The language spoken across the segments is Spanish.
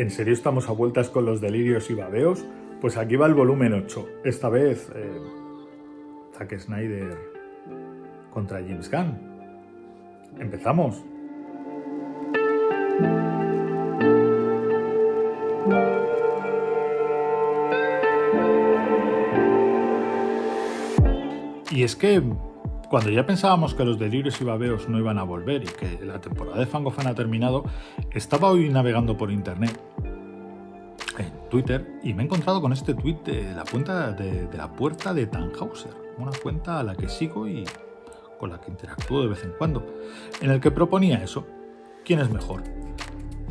¿En serio estamos a vueltas con los delirios y babeos? Pues aquí va el volumen 8. Esta vez, eh, Zack Snyder contra James Gunn. Empezamos. Y es que cuando ya pensábamos que los delirios y babeos no iban a volver y que la temporada de Fangofan ha terminado, estaba hoy navegando por internet, en Twitter, y me he encontrado con este tweet de la cuenta de, la puerta de Tannhauser, una cuenta a la que sigo y con la que interactúo de vez en cuando, en el que proponía eso. ¿Quién es mejor?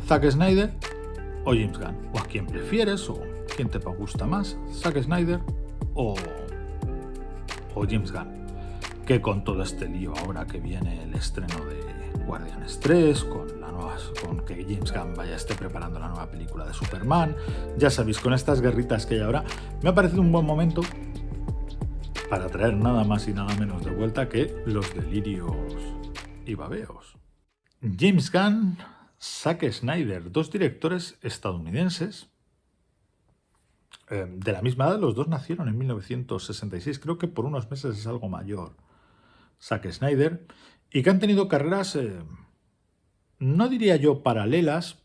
¿Zack Snyder o James Gunn? ¿O a quién prefieres? ¿O quién te gusta más? ¿Zack Snyder o, o James Gunn? Que con todo este lío ahora que viene el estreno de Guardianes 3, con, la nueva, con que James Gunn vaya esté preparando la nueva película de Superman, ya sabéis, con estas guerritas que hay ahora, me ha parecido un buen momento para traer nada más y nada menos de vuelta que los delirios y babeos. James Gunn, Zack Snyder, dos directores estadounidenses, eh, de la misma edad, los dos nacieron en 1966, creo que por unos meses es algo mayor Zack Snyder, y que han tenido carreras, eh, no diría yo paralelas,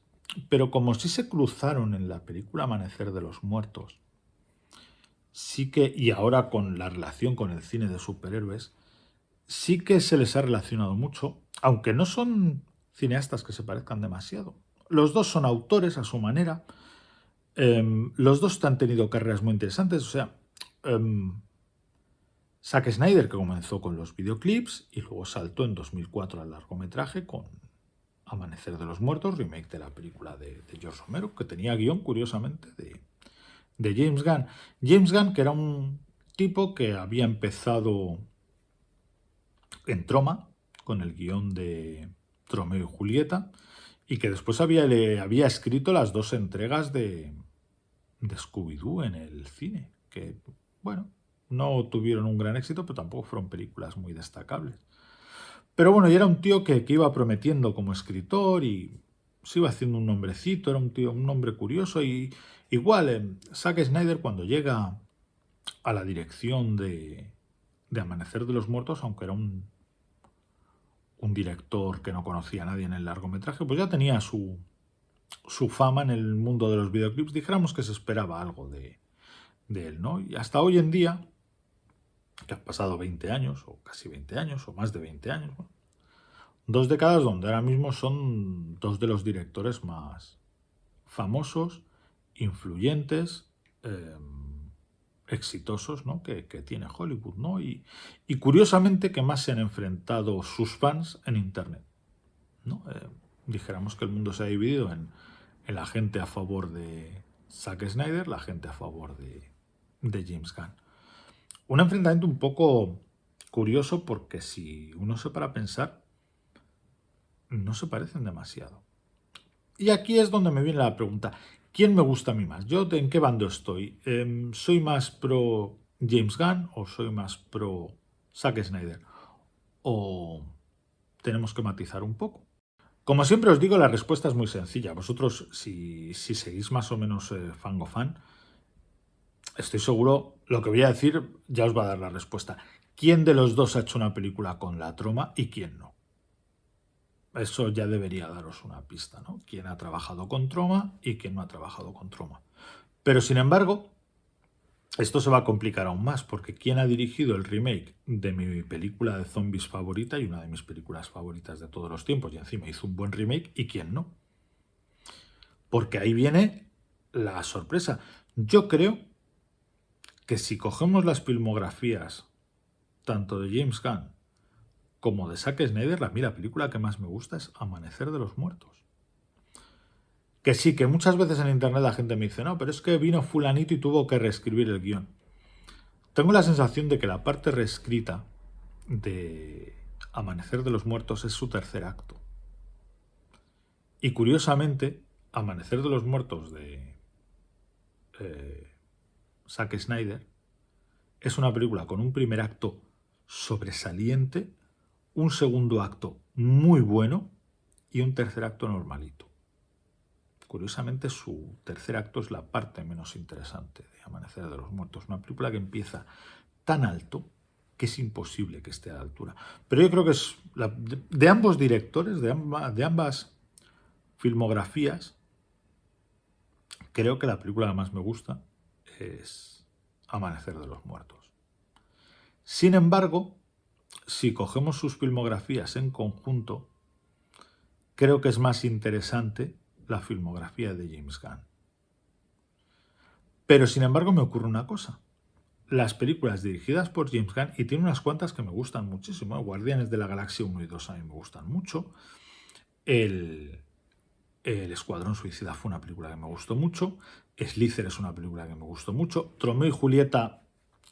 pero como si se cruzaron en la película Amanecer de los Muertos, sí que, y ahora con la relación con el cine de superhéroes, sí que se les ha relacionado mucho, aunque no son cineastas que se parezcan demasiado. Los dos son autores a su manera, em, los dos han tenido carreras muy interesantes, o sea, em, Zack Snyder, que comenzó con los videoclips y luego saltó en 2004 al largometraje con Amanecer de los Muertos, remake de la película de, George Romero, que tenía guion, curiosamente, de, de James Gunn. James Gunn, que era un tipo que había empezado en Troma, con el guion de Tromeo y Julieta, y que después había, le había escrito las dos entregas de, de Scooby-Doo en el cine, que, bueno, no tuvieron un gran éxito, pero tampoco fueron películas muy destacables. Pero bueno, y era un tío que, iba prometiendo como escritor y se iba haciendo un nombrecito, era un tío, un nombre curioso y igual eh, Zack Snyder cuando llega a la dirección de, de Amanecer de los Muertos, aunque era un, un director que no conocía a nadie en el largometraje, pues ya tenía su, su fama en el mundo de los videoclips. Dijéramos que se esperaba algo de, de él, ¿no? Y hasta hoy en día, que han pasado 20 años, o casi 20 años, o más de 20 años. Dos décadas donde ahora mismo son dos de los directores más famosos, influyentes, em, exitosos ¿no? que, tiene Hollywood. ¿no? Y, curiosamente que más se han enfrentado sus fans en Internet. ¿no? Eh, dijéramos que el mundo se ha dividido en, en la gente a favor de Zack Snyder, la gente a favor de, de James Gunn. Un enfrentamiento un poco curioso porque si uno se para a pensar, no se parecen demasiado. Y aquí es donde me viene la pregunta, ¿quién me gusta a mí más? ¿Yo en qué bando estoy? Em, ¿Soy más pro James Gunn o soy más pro Zack Snyder? ¿O tenemos que matizar un poco? Como siempre os digo, la respuesta es muy sencilla. Vosotros, si, seguís más o menos eh, fango fan, estoy seguro, lo que voy a decir ya os va a dar la respuesta. ¿Quién de los dos ha hecho una película con la troma y quién no? Eso ya debería daros una pista, ¿no? ¿Quién ha trabajado con troma y quién no ha trabajado con troma? Pero sin embargo, esto se va a complicar aún más, porque ¿quién ha dirigido el remake de mi película de zombies favorita y una de mis películas favoritas de todos los tiempos? Y encima hizo un buen remake y quién no. Porque ahí viene la sorpresa. Yo creo que si cogemos las filmografías tanto de James Gunn como de Zack Snyder, la, la película que más me gusta es Amanecer de los Muertos. Que sí, que muchas veces en internet la gente me dice, no, pero es que vino fulanito y tuvo que reescribir el guion. Tengo la sensación de que la parte reescrita de Amanecer de los Muertos es su tercer acto. Y curiosamente, Amanecer de los Muertos de eh, Zack Snyder, es una película con un primer acto sobresaliente, un segundo acto muy bueno y un tercer acto normalito. curiosamente su tercer acto es la parte menos interesante de Amanecer de los Muertos. Una película que empieza tan alto que es imposible que esté a la altura. Pero yo creo que es de, ambos directores, de, de ambas filmografías, creo que la película que más me gusta es Amanecer de los Muertos. Sin embargo, si cogemos sus filmografías en conjunto, creo que es más interesante la filmografía de James Gunn. Pero sin embargo me ocurre una cosa. Las películas dirigidas por James Gunn, y tiene unas cuantas que me gustan muchísimo, ¿eh? Guardianes de la Galaxia 1 y 2 a mí me gustan mucho, el, el Escuadrón Suicida fue una película que me gustó mucho, Slither es una película que me gustó mucho, Tromeo y Julieta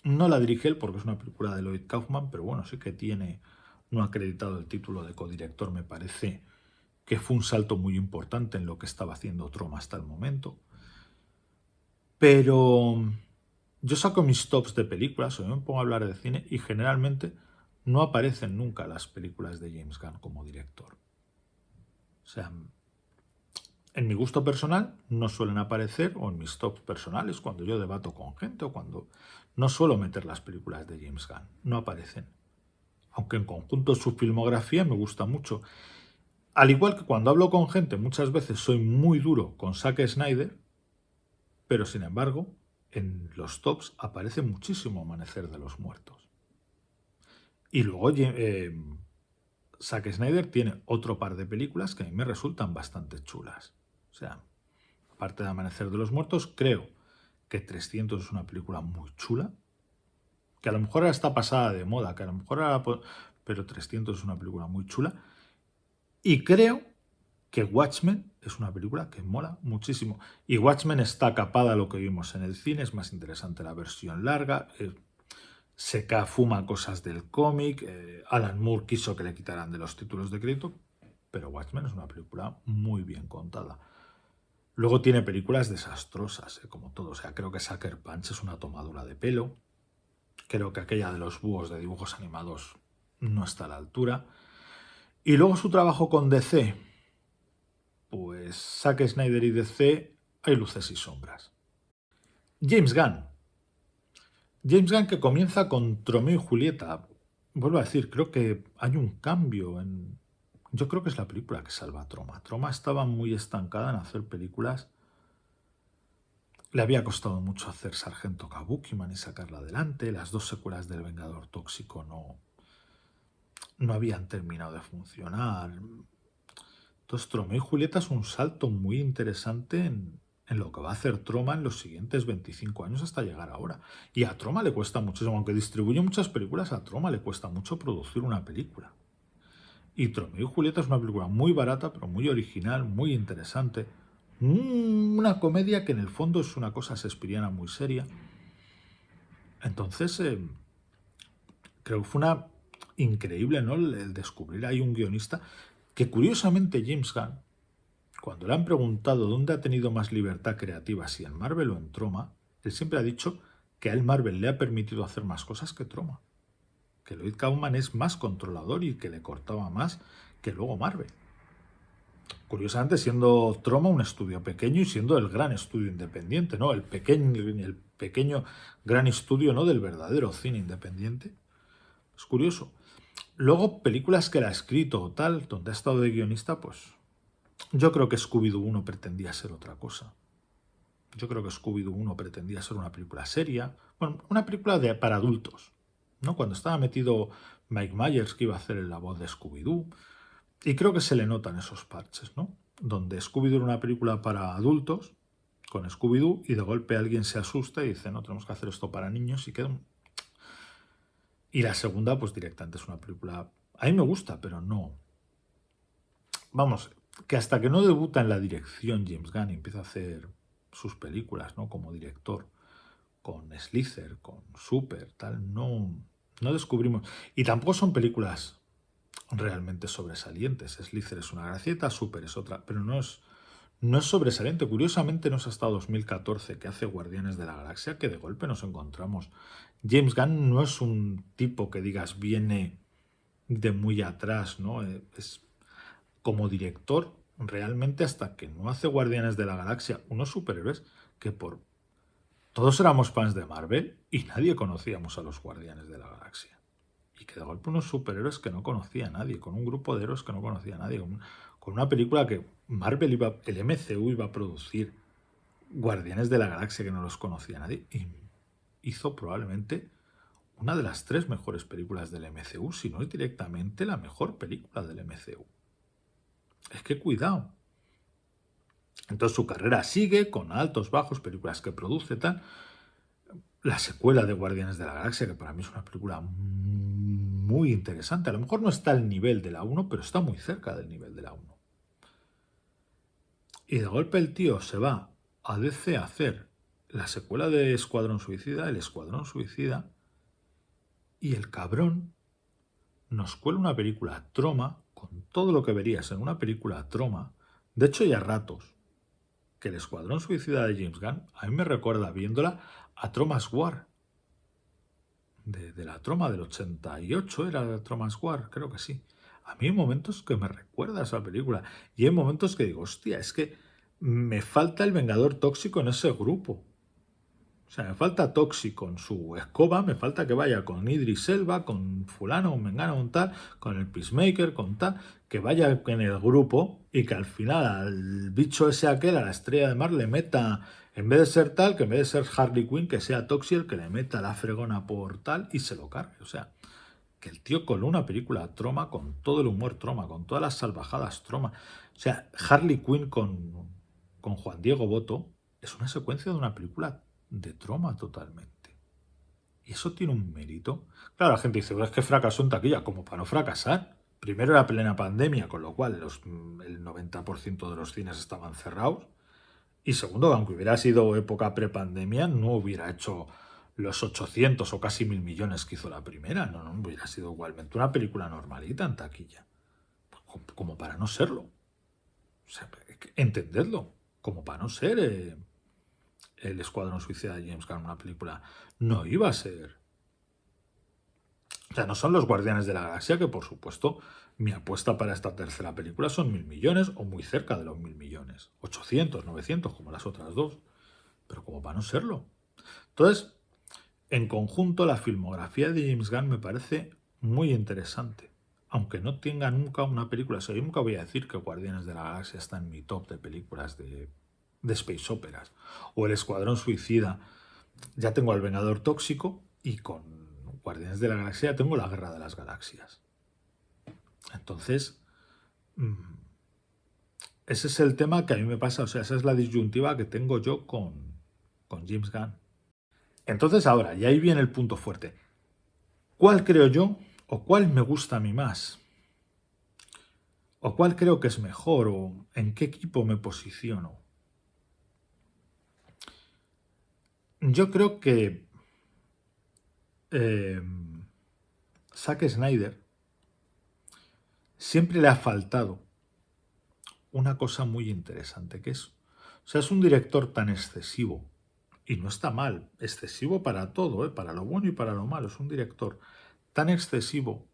no la dirige él porque es una película de Lloyd Kaufman, pero bueno, sí que tiene no acreditado el título de codirector, me parece que fue un salto muy importante en lo que estaba haciendo Troma hasta el momento. Pero yo saco mis tops de películas o me pongo a hablar de cine y generalmente no aparecen nunca las películas de James Gunn como director. O sea, en mi gusto personal no suelen aparecer, o en mis tops personales, cuando yo debato con gente o cuando no suelo meter las películas de James Gunn, no aparecen. Aunque en conjunto su filmografía me gusta mucho. Al igual que cuando hablo con gente, muchas veces soy muy duro con Zack Snyder, pero sin embargo, en los tops aparece muchísimo Amanecer de los Muertos. Y luego eh, Zack Snyder tiene otro par de películas que a mí me resultan bastante chulas. O sea, aparte de Amanecer de los Muertos, creo que 300 es una película muy chula, que a lo mejor ahora está pasada de moda, que a lo mejor ahora... Pero 300 es una película muy chula. Y creo que Watchmen es una película que mola muchísimo. Y Watchmen está capada a lo que vimos en el cine, es más interesante la versión larga, eh, se fuma cosas del cómic, eh, Alan Moore quiso que le quitaran de los títulos de crédito, pero Watchmen es una película muy bien contada. Luego tiene películas desastrosas, eh, como todo. O sea, creo que Sucker Punch es una tomadura de pelo. Creo que aquella de los búhos de dibujos animados no está a la altura. Y luego su trabajo con DC, pues Zack Snyder y DC hay luces y sombras. James Gunn. James Gunn que comienza con Tromeo y Julieta. Vuelvo a decir, creo que hay un cambio en... Yo creo que es la película que salva a Troma. Troma estaba muy estancada en hacer películas. Le había costado mucho hacer Sargento Kabukiman y sacarla adelante. Las dos secuelas del Vengador Tóxico no, no habían terminado de funcionar. Entonces Troma y Julieta es un salto muy interesante en, lo que va a hacer Troma en los siguientes 25 años hasta llegar ahora. Y a Troma le cuesta muchísimo, aunque distribuye muchas películas, a Troma le cuesta mucho producir una película. Y Tromeo y Julieta es una película muy barata, pero muy original, muy interesante. Una comedia que en el fondo es una cosa sespiriana muy seria. Entonces, eh, creo que fue una increíble, ¿no? El descubrir ahí un guionista que curiosamente James Gunn, cuando le han preguntado dónde ha tenido más libertad creativa, si en Marvel o en Troma, él siempre ha dicho que a él Marvel le ha permitido hacer más cosas que Troma. Que Lloyd Kaufman es más controlador y que le cortaba más que luego Marvel. Curiosamente, siendo Troma un estudio pequeño y siendo el gran estudio independiente, ¿no? El pequeño, el pequeño gran estudio ¿no? del verdadero cine independiente. Es curioso. Luego, películas que él ha escrito o tal, donde ha estado de guionista, pues yo creo que Scooby-Doo 1 pretendía ser otra cosa. Yo creo que Scooby-Doo 1 pretendía ser una película seria, bueno, una película de, para adultos, ¿no? Cuando estaba metido Mike Myers, que iba a hacer la voz de Scooby-Doo, y creo que se le notan esos parches, ¿no? Donde Scooby-Doo era una película para adultos, con Scooby-Doo, y de golpe alguien se asusta y dice, no, tenemos que hacer esto para niños, y queda un y la segunda, pues directamente es una película... A mí me gusta, pero no... Vamos, que hasta que no debuta en la dirección James Gunn y empieza a hacer sus películas, ¿no? Como director, con Slither, con Super, tal, no, no descubrimos... Y tampoco son películas realmente sobresalientes. Slither es una gracieta, Super es otra, pero no es no es sobresaliente. Curiosamente no es hasta 2014 que hace Guardianes de la Galaxia que de golpe nos encontramos. James Gunn no es un tipo que digas viene de muy atrás, ¿no? Eh, es, como director realmente hasta que no hace Guardianes de la Galaxia unos superhéroes que por... Todos éramos fans de Marvel y nadie conocíamos a los Guardianes de la Galaxia. Y que de golpe unos superhéroes que no conocía a nadie, con un grupo de héroes que no conocía a nadie, con, una película que Marvel iba, el MCU iba a producir Guardianes de la Galaxia que no los conocía nadie. Y hizo probablemente una de las tres mejores películas del MCU, si no es directamente la mejor película del MCU. Es que cuidado. Entonces su carrera sigue con altos, bajos, películas que produce, tal. La secuela de Guardianes de la Galaxia, que para mí es una película muy interesante. A lo mejor no está al nivel de la 1, pero está muy cerca del nivel de la 1. Y de golpe el tío se va a DC a hacer la secuela de Escuadrón Suicida, el Escuadrón Suicida, y el cabrón nos cuela una película troma, con todo lo que verías en una película troma, de hecho ya ratos, que el Escuadrón Suicida de James Gunn a mí me recuerda viéndola a Tromas War. De, la troma del 88 era Tromas War, creo que sí. A mí hay momentos que me recuerda esa película y hay momentos que digo, hostia, es que me falta el Vengador Tóxico en ese grupo. Sea, me falta Toxi con su escoba, me falta que vaya con Idris Elba, con fulano, un mengano, un tal, con el Peacemaker, con tal, que vaya en el grupo y que al final al bicho ese aquel, a la estrella de mar, le meta, en vez de ser tal, que en vez de ser Harley Quinn, que sea Toxi el que le meta la fregona por tal y se lo cargue. O sea, que el tío coló una película troma con todo el humor troma, con todas las salvajadas troma. O sea, Harley Quinn con, con Juan Diego Boto es una secuencia de una película de troma totalmente. Y eso tiene un mérito. Claro, la gente dice, es que fracasó en taquilla, como para no fracasar. Primero era plena pandemia, con lo cual los, el 90% de los cines estaban cerrados. Y segundo, aunque hubiera sido época prepandemia, no hubiera hecho los 800 o casi mil millones que hizo la primera. No, no, hubiera sido igualmente una película normalita en taquilla. Como, para no serlo. O sea, entendedlo. Como para no ser... Eh, el Escuadrón Suicida de James Gunn, una película, no iba a ser. O sea, no son los Guardianes de la Galaxia, que por supuesto mi apuesta para esta tercera película son mil millones o muy cerca de los mil millones. 800, 900, como las otras dos. Pero como para no serlo. Entonces, en conjunto, la filmografía de James Gunn me parece muy interesante. Aunque no tenga nunca una película. O sea, yo nunca voy a decir que Guardianes de la Galaxia está en mi top de películas de de space operas. O el Escuadrón Suicida. Ya tengo al Vengador Tóxico y con Guardianes de la Galaxia tengo la Guerra de las Galaxias. Entonces, mm, ese es el tema que a mí me pasa, o sea, esa es la disyuntiva que tengo yo con, con James Gunn. Entonces ahora, y ahí viene el punto fuerte. ¿Cuál creo yo o cuál me gusta a mí más? ¿O cuál creo que es mejor? ¿O en qué equipo me posiciono? Yo creo que eh, Zack Snyder siempre le ha faltado una cosa muy interesante, que es, o sea, es un director tan excesivo, y no está mal, excesivo para todo, ¿eh? para lo bueno y para lo malo, es un director tan excesivo,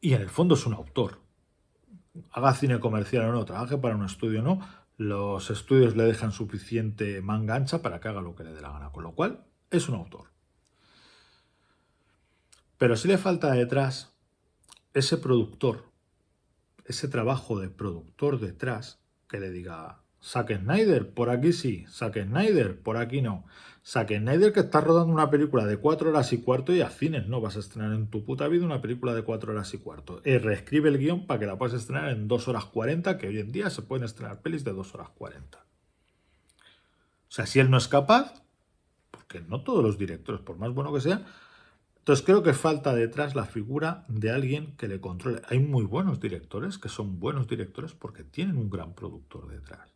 y en el fondo es un autor, haga cine comercial o no, trabaje para un estudio o no, los estudios le dejan suficiente manga ancha para que haga lo que le dé la gana, con lo cual es un autor. Pero si le falta detrás ese productor, ese trabajo de productor detrás, que le diga, Zack Snyder, por aquí sí, Zack Snyder, por aquí no. Zack Snyder que está rodando una película de cuatro horas y cuarto y a cines no vas a estrenar en tu puta vida una película de cuatro horas y cuarto. Y reescribe el guion para que la puedas estrenar en dos horas cuarenta, que hoy en día se pueden estrenar pelis de dos horas cuarenta. O sea, si él no es capaz, porque no todos los directores, por más bueno que sea, entonces creo que falta detrás la figura de alguien que le controle. Hay muy buenos directores que son buenos directores porque tienen un gran productor detrás.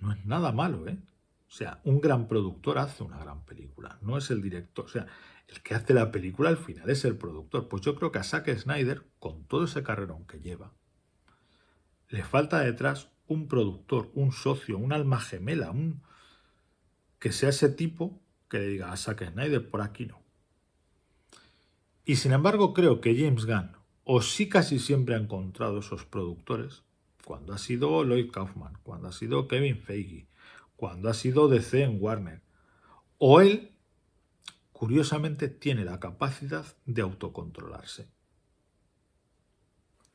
No es nada malo, ¿eh? O sea, un gran productor hace una gran película, no es el director. O sea, el que hace la película al final es el productor. Pues yo creo que a Zack Snyder, con todo ese carrerón que lleva, le falta detrás un productor, un socio, un alma gemela, un que sea ese tipo que le diga a Zack Snyder, por aquí no. Y sin embargo creo que James Gunn, o sí casi siempre ha encontrado esos productores, cuando ha sido Lloyd Kaufman, cuando ha sido Kevin Feige, cuando ha sido DC en Warner, o él, curiosamente, tiene la capacidad de autocontrolarse.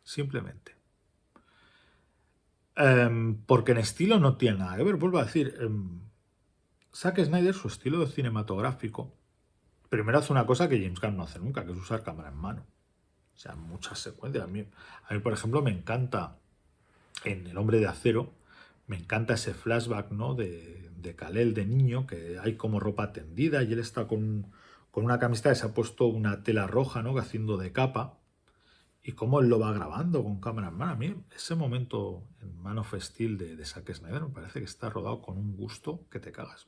Simplemente. Em, porque en estilo no tiene nada que ver, vuelvo a decir, em, Zack Snyder, su estilo cinematográfico, primero hace una cosa que James Gunn no hace nunca, que es usar cámara en mano. O sea, muchas secuencias. A mí, a mí, por ejemplo, me encanta en El Hombre de Acero, me encanta ese flashback ¿no? de, de Kalel de niño, que hay como ropa tendida y él está con, con una camiseta que se ha puesto una tela roja, ¿no? haciendo de capa, y cómo él lo va grabando con cámara en mano. A mí ese momento en Man of Steel de, de Zack Snyder me parece que está rodado con un gusto que te cagas.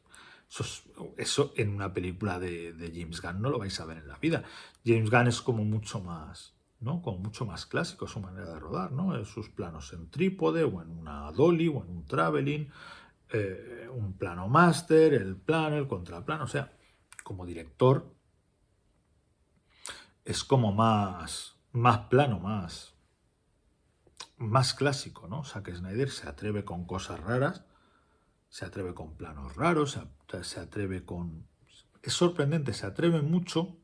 Eso, en una película de, James Gunn no lo vais a ver en la vida. James Gunn es como mucho más, ¿no? Como mucho más clásico su manera de rodar, ¿no? Sus planos en trípode o en una dolly o en un traveling, eh, un plano master, el plano, el contraplano, o sea, como director es como más, más plano, más, más clásico, ¿no? Que Snyder se atreve con cosas raras, se atreve con planos raros, se atreve con... Es sorprendente, se atreve mucho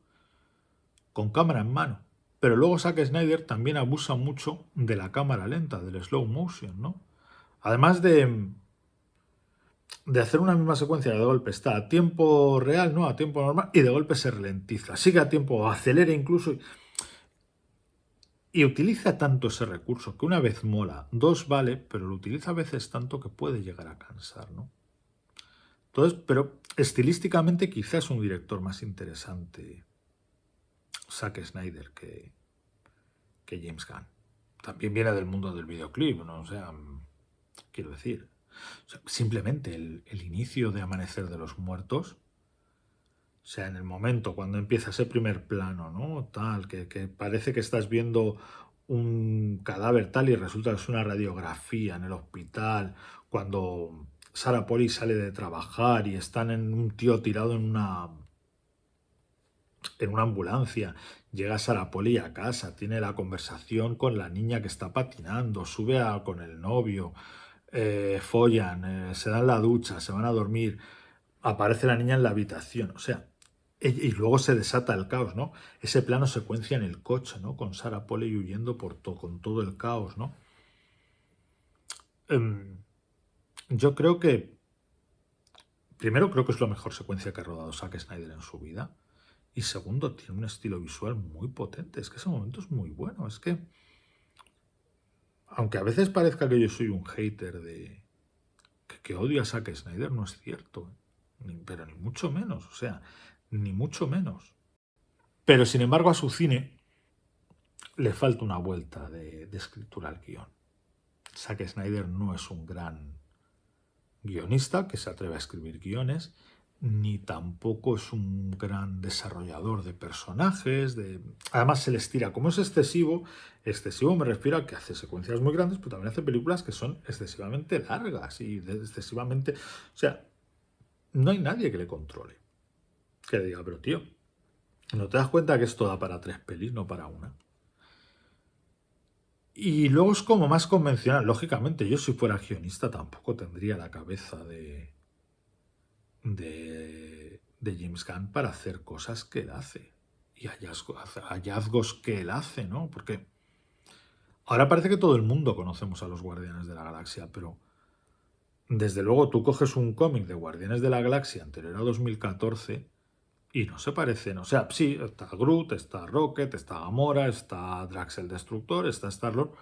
con cámara en mano. Pero luego Zack Snyder también abusa mucho de la cámara lenta, del slow motion, ¿no? Además de, de hacer una misma secuencia de golpe, está a tiempo real, ¿no? A tiempo normal, y de golpe se ralentiza. Sigue a tiempo, acelera incluso. Y utiliza tanto ese recurso que una vez mola, dos vale, pero lo utiliza a veces tanto que puede llegar a cansar, ¿no? Entonces, pero estilísticamente quizás un director más interesante Zack Snyder que, que James Gunn. También viene del mundo del videoclip, ¿no? O sea, quiero decir, simplemente el, el, inicio de Amanecer de los Muertos o sea, en el momento cuando empieza ese primer plano, ¿no? Tal, que, parece que estás viendo un cadáver tal y resulta que es una radiografía en el hospital, cuando Sara Poli sale de trabajar y están en un tío tirado en una en una ambulancia, llega Sara Poli a casa, tiene la conversación con la niña que está patinando, sube a, con el novio, eh, follan, eh, se dan la ducha, se van a dormir, aparece la niña en la habitación, o sea, y luego se desata el caos, ¿no? Ese plano secuencia en el coche, ¿no? Con Sarah Polley huyendo por con todo el caos, ¿no? Em, yo creo que... Primero, creo que es la mejor secuencia que ha rodado Zack Snyder en su vida. Y segundo, tiene un estilo visual muy potente. Es que ese momento es muy bueno. Es que... Aunque a veces parezca que yo soy un hater de... Que, odio a Zack Snyder, no es cierto. ¿eh? pero ni mucho menos. O sea, ni mucho menos. Pero sin embargo a su cine le falta una vuelta de, escritura al guion. Zack Snyder no es un gran guionista que se atreve a escribir guiones, ni tampoco es un gran desarrollador de personajes, de... además se les tira, como es excesivo, excesivo me refiero a que hace secuencias muy grandes, pero también hace películas que son excesivamente largas y excesivamente... O sea, no hay nadie que le controle que diga, pero tío, ¿no te das cuenta que esto da para tres pelis, no para una? Y luego es como más convencional. Lógicamente, yo si fuera guionista tampoco tendría la cabeza de, de, de James Gunn para hacer cosas que él hace. Y hallazgos, hallazgos que él hace, ¿no? Porque ahora parece que todo el mundo conocemos a los Guardianes de la Galaxia, pero desde luego tú coges un cómic de Guardianes de la Galaxia anterior a 2014 y no se parecen. O sea, sí, está Groot, está Rocket, está Gamora, está Drax el Destructor, está Star-Lord,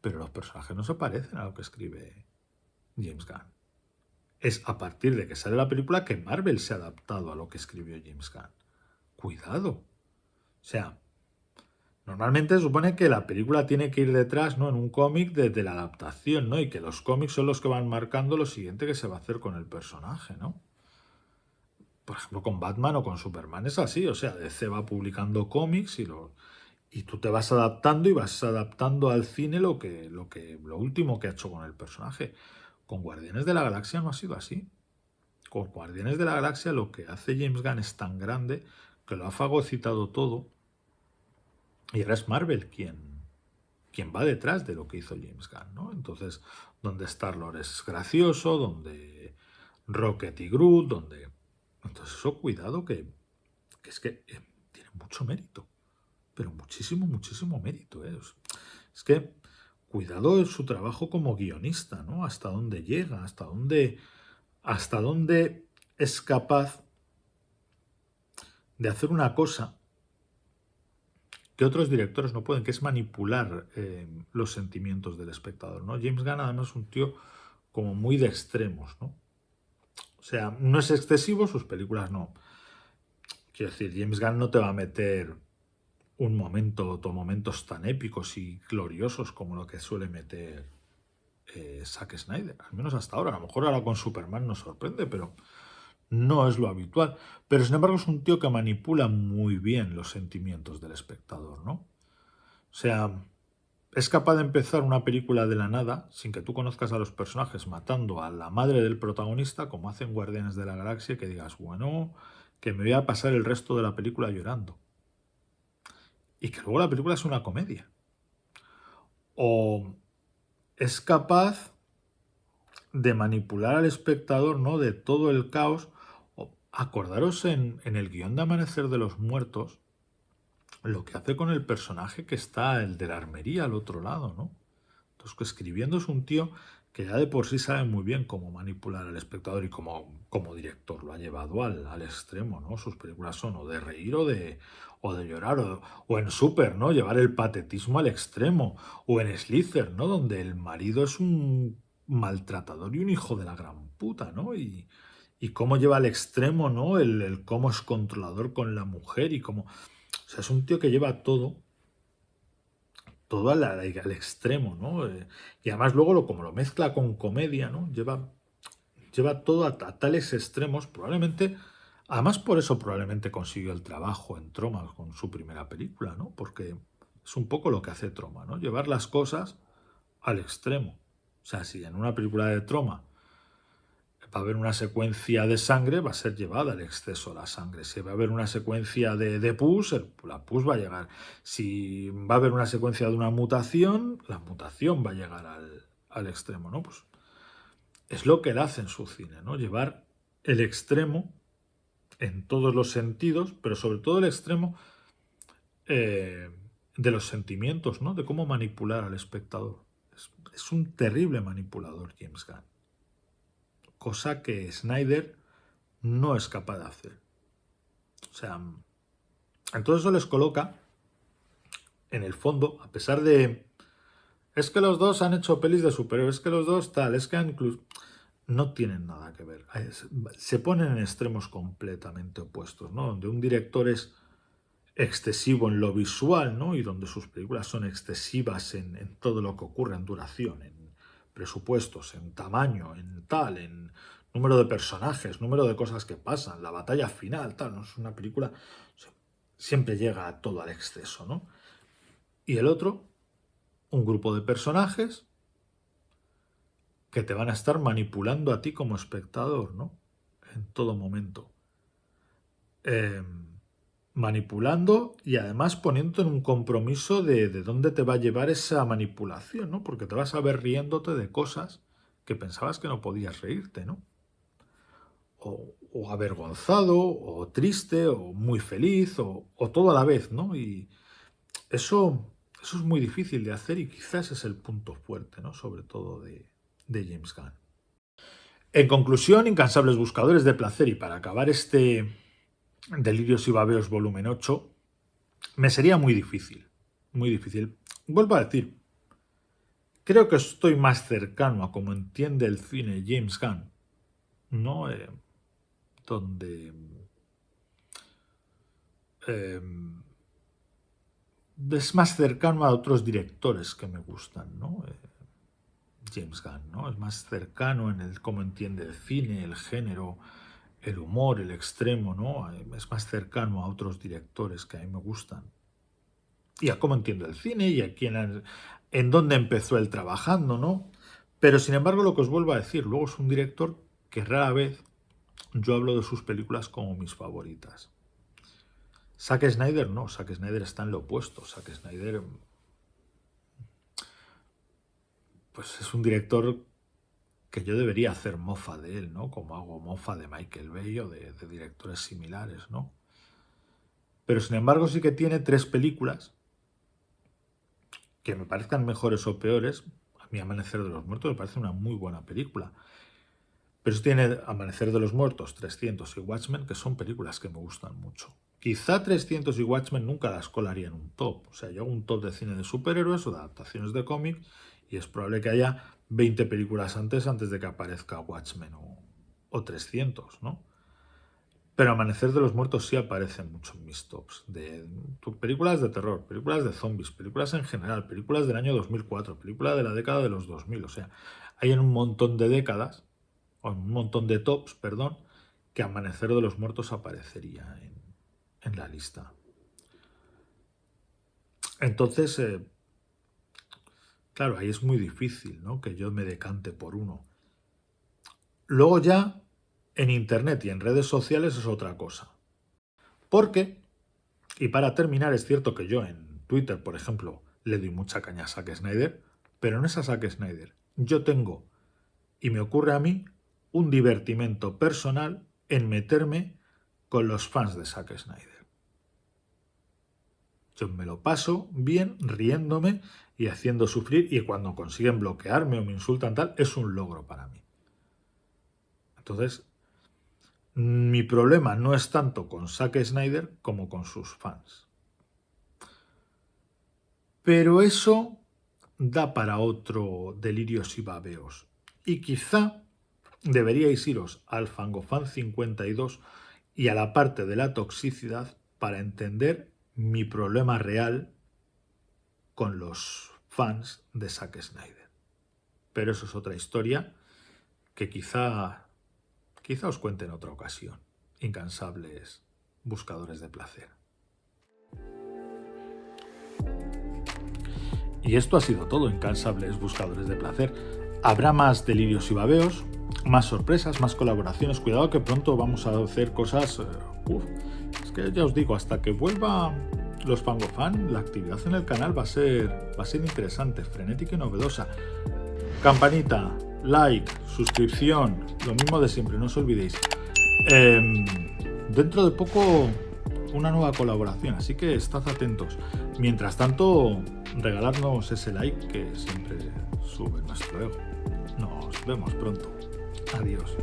pero los personajes no se parecen a lo que escribe James Gunn. Es a partir de que sale la película que Marvel se ha adaptado a lo que escribió James Gunn. Cuidado. O sea, normalmente se supone que la película tiene que ir detrás, ¿no? En un cómic de, la adaptación, ¿no? Y que los cómics son los que van marcando lo siguiente que se va a hacer con el personaje, ¿no? por ejemplo, con Batman o con Superman es así, o sea, DC va publicando cómics y, lo, y tú te vas adaptando y vas adaptando al cine lo, que, lo, que, lo último que ha hecho con el personaje. Con Guardianes de la Galaxia no ha sido así. Con Guardianes de la Galaxia lo que hace James Gunn es tan grande que lo ha fagocitado todo Y ahora es Marvel quien, quien va detrás de lo que hizo James Gunn, ¿no? Entonces, donde Star-Lord es gracioso, donde Rocket y Groot, donde... Entonces eso, cuidado, que, es que eh, tiene mucho mérito, pero muchísimo, muchísimo mérito. ¿eh? Es que cuidado su trabajo como guionista, ¿no? Hasta dónde llega, hasta dónde, hasta dónde es capaz de hacer una cosa que otros directores no pueden, que es manipular eh, los sentimientos del espectador, ¿no? James Gunn además es un tío como muy de extremos, ¿no? O sea, no es excesivo, sus películas no. Quiero decir, James Gunn no te va a meter un momento o momentos tan épicos y gloriosos como lo que suele meter eh, Zack Snyder, al menos hasta ahora. A lo mejor ahora con Superman nos sorprende, pero no es lo habitual. Pero sin embargo es un tío que manipula muy bien los sentimientos del espectador, ¿no? O sea, es capaz de empezar una película de la nada, sin que tú conozcas a los personajes, matando a la madre del protagonista, como hacen Guardianes de la Galaxia, que digas, bueno, que me voy a pasar el resto de la película llorando. Y que luego la película es una comedia. O es capaz de manipular al espectador, ¿no? De todo el caos Acordaros en, el guion de Amanecer de los Muertos lo que hace con el personaje que está, el de la armería al otro lado, ¿no? Entonces, escribiendo es un tío que ya de por sí sabe muy bien cómo manipular al espectador y como, como director lo ha llevado al, al, extremo, ¿no? Sus películas son o de reír o de, o de llorar, o, o, en Super, ¿no? Llevar el patetismo al extremo, o en Slither, ¿no? Donde el marido es un maltratador y un hijo de la gran puta, ¿no? Y, y cómo lleva al extremo, ¿no? El, cómo es controlador con la mujer y cómo... O sea, es un tío que lleva todo, todo al, al extremo, ¿no? Eh, y además luego lo, como lo mezcla con comedia, ¿no? Lleva, lleva todo a, tales extremos, probablemente... Además por eso probablemente consiguió el trabajo en Troma con su primera película, ¿no? Porque es un poco lo que hace Troma, ¿no? Llevar las cosas al extremo. O sea, si en una película de Troma va a haber una secuencia de sangre, va a ser llevada al exceso la sangre. Si va a haber una secuencia de, de pus, la pus va a llegar. Si va a haber una secuencia de una mutación, la mutación va a llegar al, extremo, ¿no? Pues es lo que él hace en su cine, ¿no? Llevar el extremo en todos los sentidos, pero sobre todo el extremo eh, de los sentimientos, ¿no? De cómo manipular al espectador. es un terrible manipulador James Gunn cosa que Snyder no es capaz de hacer. O sea, entonces eso les coloca en el fondo, a pesar de... Es que los dos han hecho pelis de superhéroes, es que los dos tal, es que incluso... No tienen nada que ver. Se ponen en extremos completamente opuestos, ¿no? Donde un director es excesivo en lo visual, ¿no? Y donde sus películas son excesivas en, en todo lo que ocurre en duración, en presupuestos, en tamaño, en tal, en número de personajes, número de cosas que pasan, la batalla final, tal, ¿no? Es una película, siempre llega a todo al exceso, ¿no? Y el otro, un grupo de personajes que te van a estar manipulando a ti como espectador, ¿no? En todo momento. Eh, manipulando y además poniendo en un compromiso de, de, dónde te va a llevar esa manipulación, ¿no? Porque te vas a ver riéndote de cosas que pensabas que no podías reírte, ¿no? O, avergonzado, o triste, o muy feliz, o, todo a la vez, ¿no? Y eso, eso es muy difícil de hacer y quizás es el punto fuerte, ¿no? Sobre todo de, de James Gunn. En conclusión, incansables buscadores de placer y para acabar este Delirios y Babeos volumen 8, me sería muy difícil, muy difícil. Vuelvo a decir, creo que estoy más cercano a como entiende el cine James Gunn, ¿no? Eh, donde eh, es más cercano a otros directores que me gustan, ¿no? Eh, James Gunn, ¿no? Es más cercano en el cómo entiende el cine, el género, el humor, el extremo, ¿no? Es más cercano a otros directores que a mí me gustan. Y a cómo entiendo el cine y a quién, en dónde empezó él trabajando, ¿no? Pero sin embargo, lo que os vuelvo a decir, luego es un director que rara vez yo hablo de sus películas como mis favoritas. Zack Snyder no, Zack Snyder está en lo opuesto. Zack Snyder pues es un director que yo debería hacer mofa de él, ¿no? Como hago mofa de Michael Bay o de, directores similares, ¿no? Pero sin embargo sí que tiene tres películas que me parezcan mejores o peores. A mí Amanecer de los Muertos me parece una muy buena película. Pero tiene Amanecer de los Muertos, 300 y Watchmen, que son películas que me gustan mucho. Quizá 300 y Watchmen nunca las colaría en un top. O sea, yo hago un top de cine de superhéroes o de adaptaciones de cómic y es probable que haya 20 películas antes antes de que aparezca Watchmen o, o 300, ¿no? Pero Amanecer de los Muertos sí aparece mucho en mis tops. De, películas de terror, películas de zombies, películas en general, películas del año 2004, películas de la década de los 2000. O sea, hay en un montón de décadas, o en un montón de tops, perdón, que Amanecer de los Muertos aparecería en, la lista. Entonces, eh, claro, ahí es muy difícil ¿no? que yo me decante por uno. Luego ya en Internet y en redes sociales es otra cosa. Porque, y para terminar, es cierto que yo en Twitter, por ejemplo, le doy mucha caña a Zack Snyder, pero no es a Zack Snyder. Yo tengo, y me ocurre a mí, un divertimento personal en meterme con los fans de Zack Snyder. Yo me lo paso bien riéndome y haciendo sufrir y cuando consiguen bloquearme o me insultan tal, es un logro para mí. Entonces, mi problema no es tanto con Zack Snyder como con sus fans. Pero eso da para otro delirios y babeos. Y quizá deberíais iros al Fangofan 52 y a la parte de la toxicidad para entender mi problema real con los fans de Zack Snyder. Pero eso es otra historia que quizá Quizá os cuente en otra ocasión. Incansables buscadores de placer. Y esto ha sido todo, incansables buscadores de placer. Habrá más delirios y babeos, más sorpresas, más colaboraciones. Cuidado que pronto vamos a hacer cosas... Eh, es que ya os digo, hasta que vuelva los Fangofan, la actividad en el canal va a ser, va a ser interesante, frenética y novedosa. Campanita, like, suscripción, lo mismo de siempre, no os olvidéis. Em, dentro de poco una nueva colaboración, así que estad atentos. Mientras tanto, regalarnos ese like que siempre sube nuestro ego. Nos vemos pronto. Adiós.